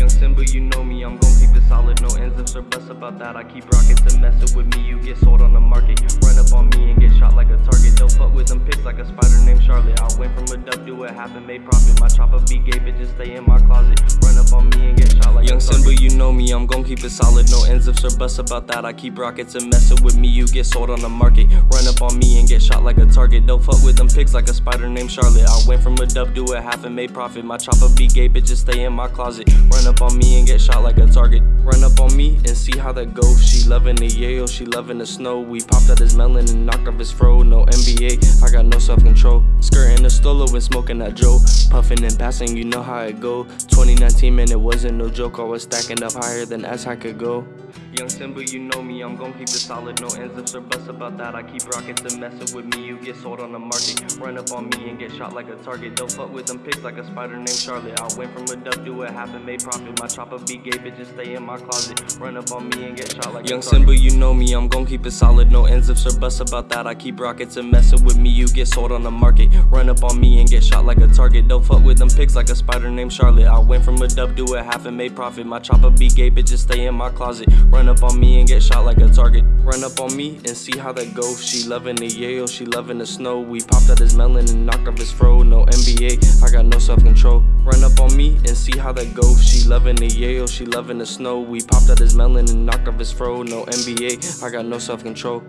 Young Simba, you know me, I'm gon' keep it solid. No ends if or buts about that. I keep rockets and messing with me, you get sold on the market. Run up on me and get shot like a target. Don't fuck with them pigs like a spider Charlotte. I went from a dub to a half and made profit. My chopper be gay, bitches stay in my closet. Run up on me and get shot like Young a target. Simba, you know me, I'm gon' keep it solid. No ends if or buts about that. I keep rockets and messing with me, you get sold on the market. Run up on me and get shot like a target. Don't fuck with them pigs like a spider named Charlotte. I went from a dub to a half and made profit. My chopper be gay, bitches stay in my closet. Run up on me and get shot like a target. Run up on me and see how that goes. She loving the Yale, she loving the snow. We popped out his melon and knocked off his fro. No NBA, I got no self control. Skirting the stolo and smoking that Joe. Puffing and passing, you know how it go. 2019, man, it wasn't no joke. I was stacking up higher than as I could go. Young Simba, you know me, I'm gon' keep it solid. No ends if or buts about that. I keep rockets and messing with me, you get sold on the market. Run up on me and get shot like a target. Don't fuck with them pigs like a spider named Charlotte. I went from a dub to a half and made profit. My chopper be gay, bitches stay in my closet. Run up on me and get shot like Young Simba, you know me, I'm gon' keep it solid. No ends if or buts about that. I keep rockets and messing with me, you get sold on the market. Run up on me and get shot like a target. Don't fuck with them pigs like a spider named Charlotte. I went from a dub to a half and made profit. My chopper be gay, bitches stay in my closet. Run up on me and get shot like a target. Run up on me and see how that goes. She loving the Yale, she loving the snow. We popped out his melon and knocked off his fro. No NBA, I got no self control. Run up on me and see how that goes. She loving the Yale, she loving the snow. We popped out his melon and knocked off his fro. No NBA, I got no self control.